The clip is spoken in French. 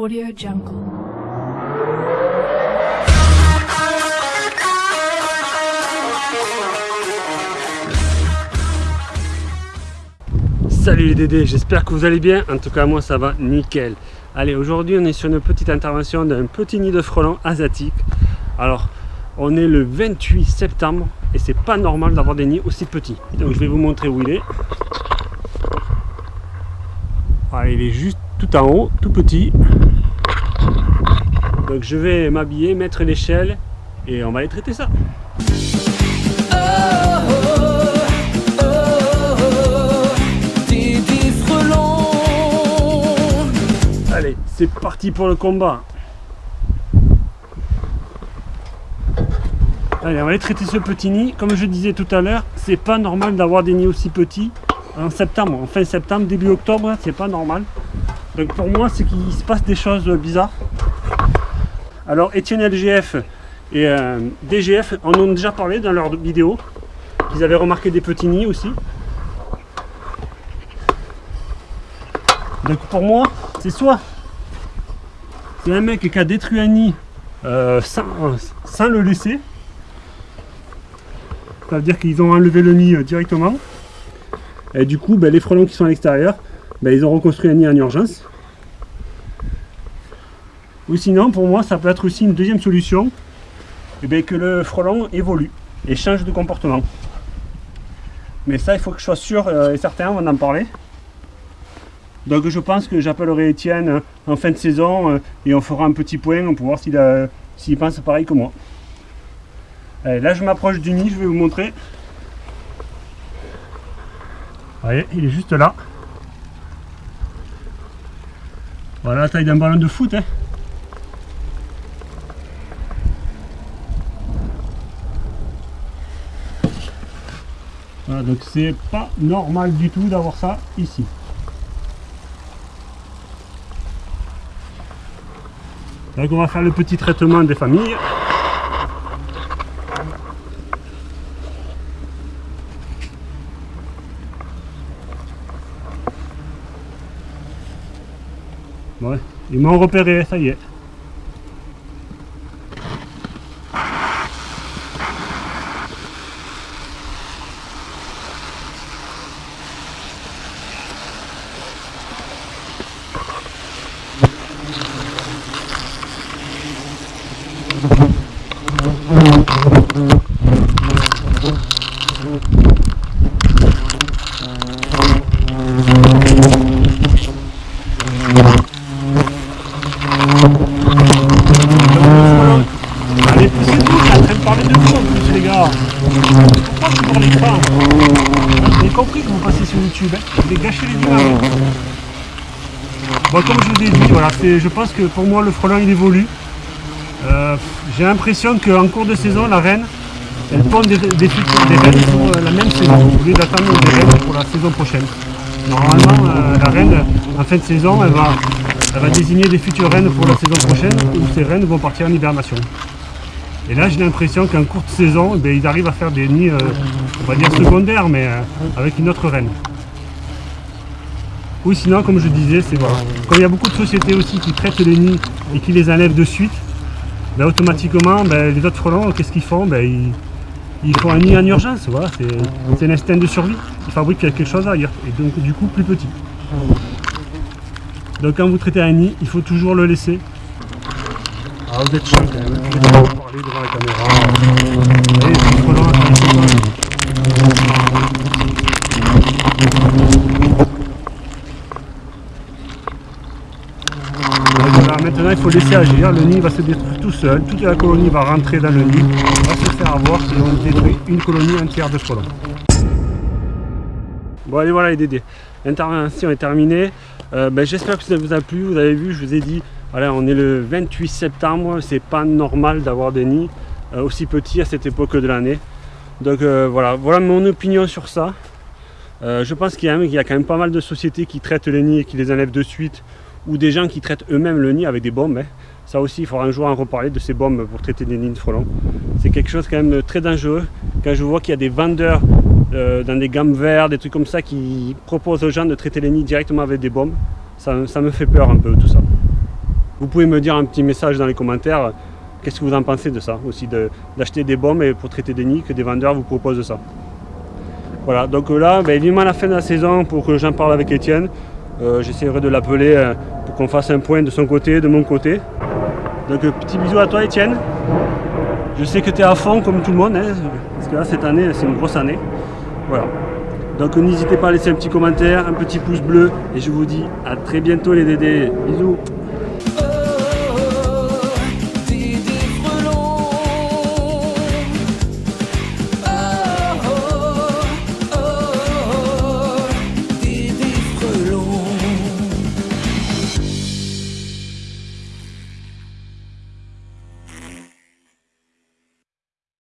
Audio Jungle. Salut les Dédés, j'espère que vous allez bien. En tout cas, moi ça va nickel. Allez, aujourd'hui on est sur une petite intervention d'un petit nid de frelons asiatique. Alors, on est le 28 septembre et c'est pas normal d'avoir des nids aussi petits. Donc je vais vous montrer où il est. Ah, il est juste tout en haut, tout petit. Donc je vais m'habiller, mettre l'échelle et on va aller traiter ça. Allez, c'est parti pour le combat. Allez, on va aller traiter ce petit nid. Comme je disais tout à l'heure, c'est pas normal d'avoir des nids aussi petits en septembre, en fin septembre, début octobre, c'est pas normal. Donc pour moi, c'est qu'il se passe des choses bizarres. Alors Etienne LGF et euh, DGF en ont déjà parlé dans leur vidéo. Ils avaient remarqué des petits nids aussi. Donc pour moi, c'est soit c'est un mec qui a détruit un nid euh, sans, sans, le laisser. Ça veut dire qu'ils ont enlevé le nid euh, directement. Et du coup, ben, les frelons qui sont à l'extérieur, ben, ils ont reconstruit un nid en urgence. Ou sinon, pour moi, ça peut être aussi une deuxième solution, eh bien, que le frelon évolue et change de comportement. Mais ça, il faut que je sois sûr euh, et certain avant d'en parler. Donc je pense que j'appellerai Étienne euh, en fin de saison euh, et on fera un petit point pour voir s'il pense pareil que moi. là, je m'approche du nid, je vais vous montrer. Vous voyez, il est juste là. Voilà la taille d'un ballon de foot. Hein. Donc c'est pas normal du tout d'avoir ça ici. Donc on va faire le petit traitement des familles. Ouais, ils m'ont repéré, ça y est. J'ai compris que vous passez sur YouTube, hein. vous gâcher les images. Bon, comme je vous ai dit, voilà, je pense que pour moi le frelon il évolue. Euh, j'ai l'impression qu'en cours de saison, la reine, elle pond des, des, reines pour euh, la même saison, au lieu d'attendre des reines pour la saison prochaine. Normalement, euh, la reine, en fin de saison, elle va, elle va désigner des futures reines pour la saison prochaine, où ces reines vont partir en hibernation. Et là, j'ai l'impression qu'en courte saison, eh ils arrivent à faire des nids, euh, on va dire secondaires, mais euh, avec une autre reine. Ou sinon, comme je disais, c'est voilà. Comme il y a beaucoup de sociétés aussi qui traitent les nids et qui les enlèvent de suite, ben, automatiquement, ben, les autres frelons, qu'est-ce qu'ils font? Ben, ils, font un nid en urgence, voilà, c'est l'instinct de survie. Ils fabriquent quelque chose ailleurs, et donc du coup plus petit. Donc quand vous traitez un nid, il faut toujours le laisser ah, vous êtes chiant quand même. Je vais pas parler devant la caméra. Allez, c'est trop loin, maintenant il faut laisser agir, le nid va se détruire tout seul, toute la colonie va rentrer dans le nid, on va se faire avoir et on détruit une colonie entière de frelons. Bon allez voilà les dédés, l'intervention est terminée, euh, ben, j'espère que ça vous a plu, vous avez vu, je vous ai dit voilà, on est le 28 septembre, c'est pas normal d'avoir des nids euh, aussi petits à cette époque de l'année. Donc euh, voilà, voilà mon opinion sur ça. Euh, je pense qu'il y, a quand même pas mal de sociétés qui traitent les nids et qui les enlèvent de suite, ou des gens qui traitent eux-mêmes le nid avec des bombes. Hein. Ça aussi, il faudra un jour en reparler de ces bombes pour traiter des nids de frelons. C'est quelque chose quand même très dangereux. Quand je vois qu'il y a des vendeurs dans des gammes vertes, des trucs comme ça, qui proposent aux gens de traiter les nids directement avec des bombes, ça me fait peur un peu tout ça. Vous pouvez me dire un petit message dans les commentaires, qu'est-ce que vous en pensez de ça aussi, d'acheter des bombes pour traiter des nids, que des vendeurs vous proposent ça. Voilà, donc là, ben, vivement la fin de la saison pour que j'en parle avec Étienne. Euh, j'essaierai de l'appeler euh, pour qu'on fasse un point de son côté, de mon côté. Donc petit bisou à toi Étienne. Je sais que tu es à fond comme tout le monde, hein, parce que là cette année c'est une grosse année. Voilà. Donc n'hésitez pas à laisser un petit commentaire, un petit pouce bleu, et je vous dis à très bientôt les dédés. Bisous